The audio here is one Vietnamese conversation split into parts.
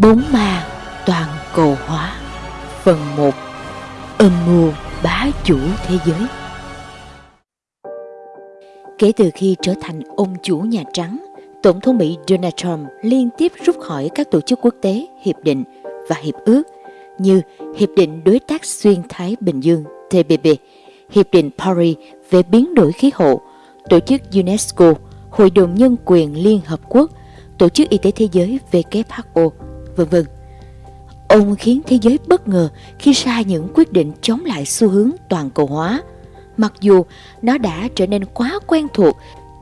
bốn ma toàn cầu hóa. Phần 1 Âm mưu bá chủ thế giới. Kể từ khi trở thành ông chủ Nhà Trắng, Tổng thống Mỹ Donald Trump liên tiếp rút khỏi các tổ chức quốc tế, hiệp định và hiệp ước như Hiệp định Đối tác Xuyên Thái Bình Dương TPP, Hiệp định Paris về biến đổi khí hậu, Tổ chức UNESCO, Hội đồng Nhân quyền Liên Hợp Quốc, Tổ chức Y tế Thế giới WHO, vân vân. Ông khiến thế giới bất ngờ khi ra những quyết định chống lại xu hướng toàn cầu hóa, mặc dù nó đã trở nên quá quen thuộc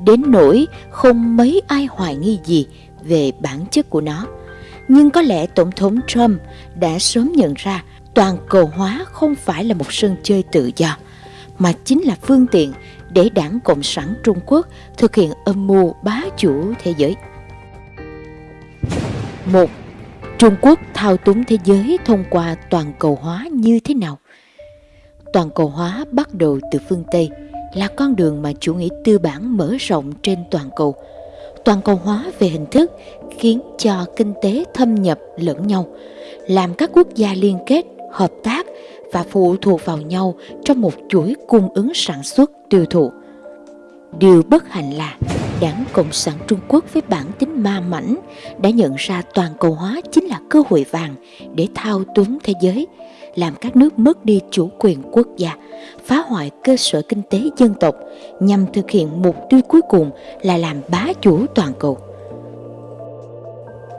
đến nỗi không mấy ai hoài nghi gì về bản chất của nó. Nhưng có lẽ Tổng thống Trump đã sớm nhận ra toàn cầu hóa không phải là một sân chơi tự do, mà chính là phương tiện để đảng Cộng sản Trung Quốc thực hiện âm mưu bá chủ thế giới. Một, Trung Quốc thao túng thế giới thông qua toàn cầu hóa như thế nào? Toàn cầu hóa bắt đầu từ phương Tây, là con đường mà chủ nghĩa tư bản mở rộng trên toàn cầu. Toàn cầu hóa về hình thức khiến cho kinh tế thâm nhập lẫn nhau, làm các quốc gia liên kết, hợp tác và phụ thuộc vào nhau trong một chuỗi cung ứng sản xuất tiêu thụ. Điều bất hạnh là Đảng Cộng sản Trung Quốc với bản tính ma mảnh đã nhận ra toàn cầu hóa chính là cơ hội vàng để thao túng thế giới, làm các nước mất đi chủ quyền quốc gia, phá hoại cơ sở kinh tế dân tộc nhằm thực hiện mục tiêu cuối cùng là làm bá chủ toàn cầu.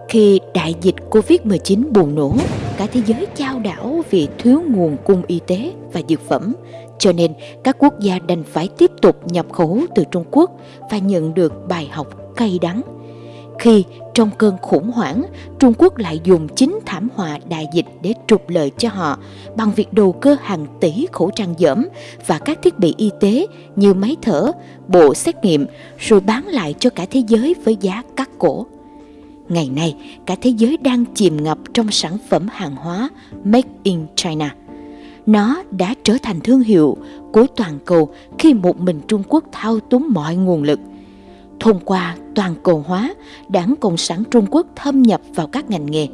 Khi đại dịch Covid-19 bùng nổ, cả thế giới chao đảo vì thiếu nguồn cung y tế và dược phẩm, cho nên các quốc gia đành phải tiếp tục nhập khẩu từ Trung Quốc và nhận được bài học cay đắng. Khi trong cơn khủng hoảng, Trung Quốc lại dùng chính thảm họa đại dịch để trục lợi cho họ bằng việc đầu cơ hàng tỷ khẩu trang dởm và các thiết bị y tế như máy thở, bộ xét nghiệm rồi bán lại cho cả thế giới với giá cắt cổ. Ngày nay, cả thế giới đang chìm ngập trong sản phẩm hàng hóa Made in China. Nó đã trở thành thương hiệu của toàn cầu khi một mình Trung Quốc thao túng mọi nguồn lực. Thông qua toàn cầu hóa, Đảng Cộng sản Trung Quốc thâm nhập vào các ngành nghề,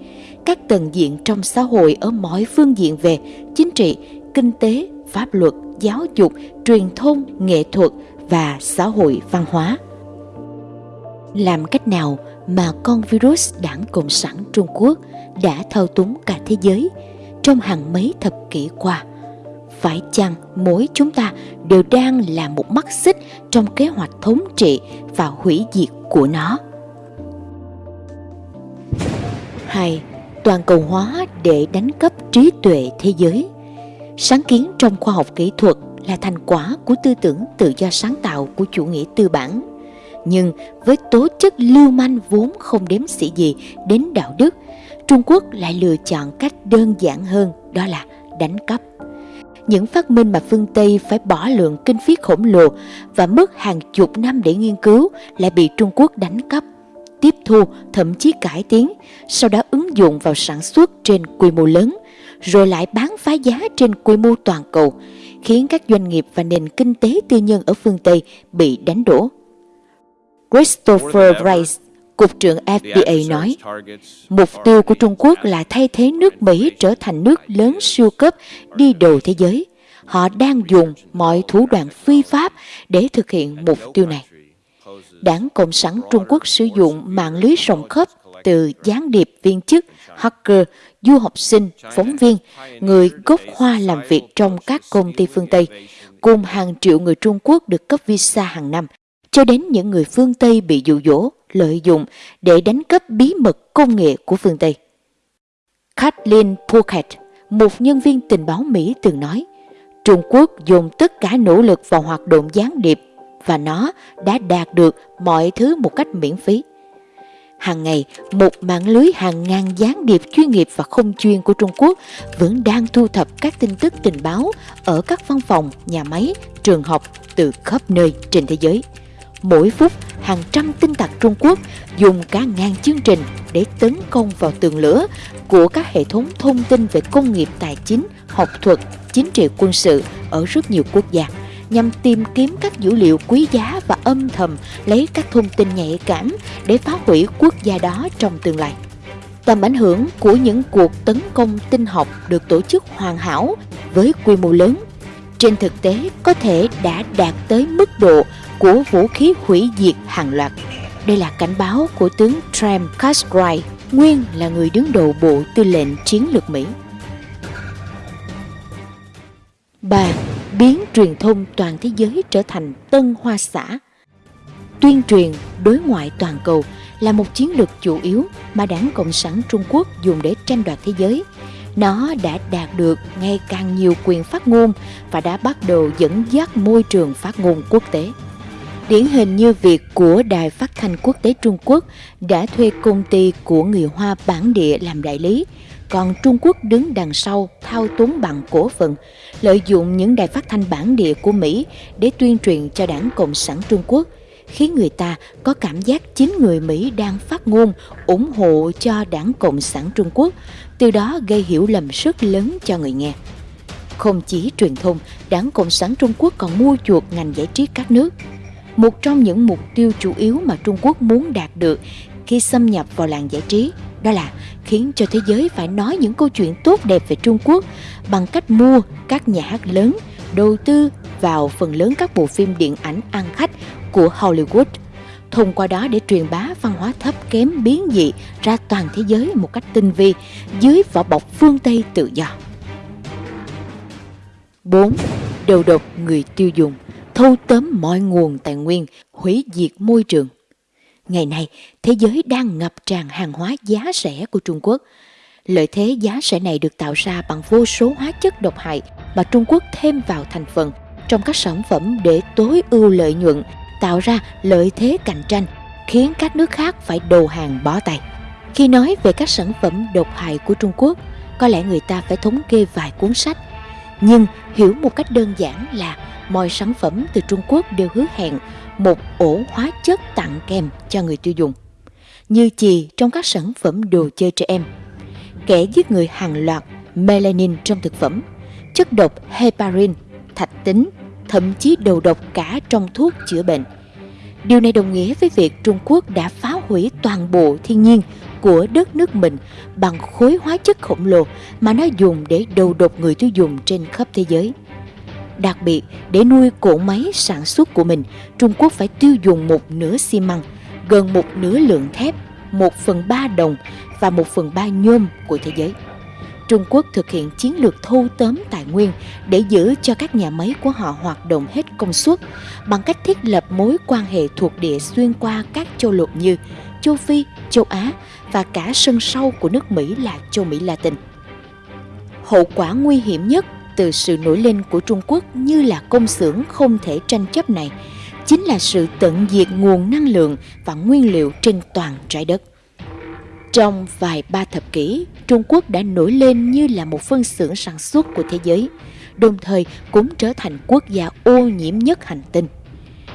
các tầng diện trong xã hội ở mọi phương diện về chính trị, kinh tế, pháp luật, giáo dục, truyền thông, nghệ thuật và xã hội văn hóa. Làm cách nào mà con virus đảng Cộng sản Trung Quốc đã thao túng cả thế giới trong hàng mấy thập kỷ qua. Phải chăng mỗi chúng ta đều đang là một mắt xích trong kế hoạch thống trị và hủy diệt của nó? Hai, toàn cầu hóa để đánh cắp trí tuệ thế giới. Sáng kiến trong khoa học kỹ thuật là thành quả của tư tưởng tự do sáng tạo của chủ nghĩa tư bản nhưng với tố chất lưu manh vốn không đếm xỉ gì đến đạo đức, Trung Quốc lại lựa chọn cách đơn giản hơn đó là đánh cắp. Những phát minh mà phương Tây phải bỏ lượng kinh phí khổng lồ và mất hàng chục năm để nghiên cứu lại bị Trung Quốc đánh cắp, tiếp thu, thậm chí cải tiến, sau đó ứng dụng vào sản xuất trên quy mô lớn, rồi lại bán phá giá trên quy mô toàn cầu, khiến các doanh nghiệp và nền kinh tế tư nhân ở phương Tây bị đánh đổ. Christopher Rice, Cục trưởng FDA nói, mục tiêu của Trung Quốc là thay thế nước Mỹ trở thành nước lớn siêu cấp đi đầu thế giới. Họ đang dùng mọi thủ đoạn phi pháp để thực hiện mục tiêu này. Đảng Cộng sản Trung Quốc sử dụng mạng lưới rộng khắp từ gián điệp viên chức, hacker, du học sinh, phóng viên, người gốc Hoa làm việc trong các công ty phương Tây, cùng hàng triệu người Trung Quốc được cấp visa hàng năm cho đến những người phương Tây bị dụ dỗ, lợi dụng để đánh cắp bí mật công nghệ của phương Tây. Kathleen Puckett, một nhân viên tình báo Mỹ từng nói, Trung Quốc dùng tất cả nỗ lực vào hoạt động gián điệp và nó đã đạt được mọi thứ một cách miễn phí. Hàng ngày, một mạng lưới hàng ngàn gián điệp chuyên nghiệp và không chuyên của Trung Quốc vẫn đang thu thập các tin tức tình báo ở các văn phòng, nhà máy, trường học từ khắp nơi trên thế giới. Mỗi phút, hàng trăm tinh tặc Trung Quốc dùng cả ngàn chương trình để tấn công vào tường lửa của các hệ thống thông tin về công nghiệp tài chính, học thuật, chính trị quân sự ở rất nhiều quốc gia nhằm tìm kiếm các dữ liệu quý giá và âm thầm lấy các thông tin nhạy cảm để phá hủy quốc gia đó trong tương lai. Tầm ảnh hưởng của những cuộc tấn công tinh học được tổ chức hoàn hảo với quy mô lớn trên thực tế có thể đã đạt tới mức độ của vũ khí hủy diệt hàng loạt. Đây là cảnh báo của tướng Trem Cartwright, nguyên là người đứng đầu Bộ Tư lệnh Chiến lược Mỹ. 3. Biến truyền thông toàn thế giới trở thành tân hoa xã Tuyên truyền đối ngoại toàn cầu là một chiến lược chủ yếu mà đảng Cộng sản Trung Quốc dùng để tranh đoạt thế giới. Nó đã đạt được ngày càng nhiều quyền phát ngôn và đã bắt đầu dẫn dắt môi trường phát ngôn quốc tế. Điển hình như việc của Đài Phát thanh Quốc tế Trung Quốc đã thuê công ty của người Hoa bản địa làm đại lý, còn Trung Quốc đứng đằng sau thao túng bằng cổ phần, lợi dụng những đài phát thanh bản địa của Mỹ để tuyên truyền cho đảng Cộng sản Trung Quốc – khiến người ta có cảm giác chính người Mỹ đang phát ngôn ủng hộ cho đảng Cộng sản Trung Quốc, từ đó gây hiểu lầm rất lớn cho người nghe. Không chỉ truyền thông, đảng Cộng sản Trung Quốc còn mua chuộc ngành giải trí các nước. Một trong những mục tiêu chủ yếu mà Trung Quốc muốn đạt được khi xâm nhập vào làng giải trí đó là khiến cho thế giới phải nói những câu chuyện tốt đẹp về Trung Quốc bằng cách mua các nhà hát lớn, đầu tư vào phần lớn các bộ phim điện ảnh ăn khách của Hollywood, thông qua đó để truyền bá văn hóa thấp kém biến dị ra toàn thế giới một cách tinh vi dưới vỏ bọc phương Tây tự do. 4. Đầu độc người tiêu dùng, thâu tóm mọi nguồn tài nguyên, hủy diệt môi trường. Ngày nay, thế giới đang ngập tràn hàng hóa giá rẻ của Trung Quốc. Lợi thế giá rẻ này được tạo ra bằng vô số hóa chất độc hại mà Trung Quốc thêm vào thành phần trong các sản phẩm để tối ưu lợi nhuận tạo ra lợi thế cạnh tranh, khiến các nước khác phải đầu hàng bó tay. Khi nói về các sản phẩm độc hại của Trung Quốc, có lẽ người ta phải thống kê vài cuốn sách. Nhưng hiểu một cách đơn giản là mọi sản phẩm từ Trung Quốc đều hứa hẹn một ổ hóa chất tặng kèm cho người tiêu dùng. Như chì trong các sản phẩm đồ chơi trẻ em, kẻ giết người hàng loạt melanin trong thực phẩm, chất độc heparin, thạch tín thậm chí đầu độc cả trong thuốc chữa bệnh. Điều này đồng nghĩa với việc Trung Quốc đã phá hủy toàn bộ thiên nhiên của đất nước mình bằng khối hóa chất khổng lồ mà nó dùng để đầu độc người tiêu dùng trên khắp thế giới. Đặc biệt, để nuôi cỗ máy sản xuất của mình, Trung Quốc phải tiêu dùng một nửa xi măng, gần một nửa lượng thép, một phần ba đồng và một phần ba nhôm của thế giới. Trung Quốc thực hiện chiến lược thu tóm tài nguyên để giữ cho các nhà máy của họ hoạt động hết công suất bằng cách thiết lập mối quan hệ thuộc địa xuyên qua các châu lục như châu Phi, châu Á và cả sân sau của nước Mỹ là châu Mỹ Latin. Hậu quả nguy hiểm nhất từ sự nổi lên của Trung Quốc như là công xưởng không thể tranh chấp này chính là sự tận diệt nguồn năng lượng và nguyên liệu trên toàn trái đất. Trong vài ba thập kỷ, Trung Quốc đã nổi lên như là một phân xưởng sản xuất của thế giới, đồng thời cũng trở thành quốc gia ô nhiễm nhất hành tinh.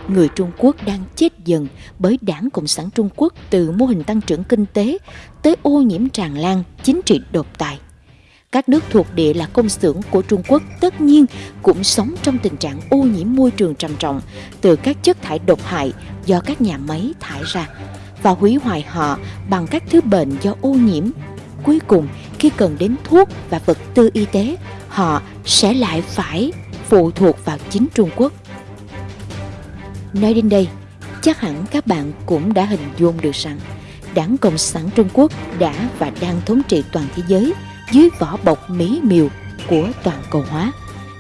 Người Trung Quốc đang chết dần bởi đảng Cộng sản Trung Quốc từ mô hình tăng trưởng kinh tế tới ô nhiễm tràn lan, chính trị độc tài. Các nước thuộc địa là công xưởng của Trung Quốc tất nhiên cũng sống trong tình trạng ô nhiễm môi trường trầm trọng từ các chất thải độc hại do các nhà máy thải ra và hủy hoại họ bằng các thứ bệnh do ô nhiễm. Cuối cùng, khi cần đến thuốc và vật tư y tế, họ sẽ lại phải phụ thuộc vào chính Trung Quốc. Nói đến đây, chắc hẳn các bạn cũng đã hình dung được rằng Đảng Cộng sản Trung Quốc đã và đang thống trị toàn thế giới dưới vỏ bọc mỹ miều của toàn cầu hóa.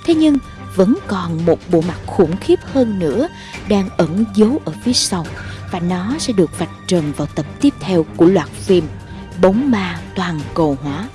Thế nhưng vẫn còn một bộ mặt khủng khiếp hơn nữa đang ẩn giấu ở phía sau và nó sẽ được vạch trần vào tập tiếp theo của loạt phim Bóng ma toàn cầu hóa.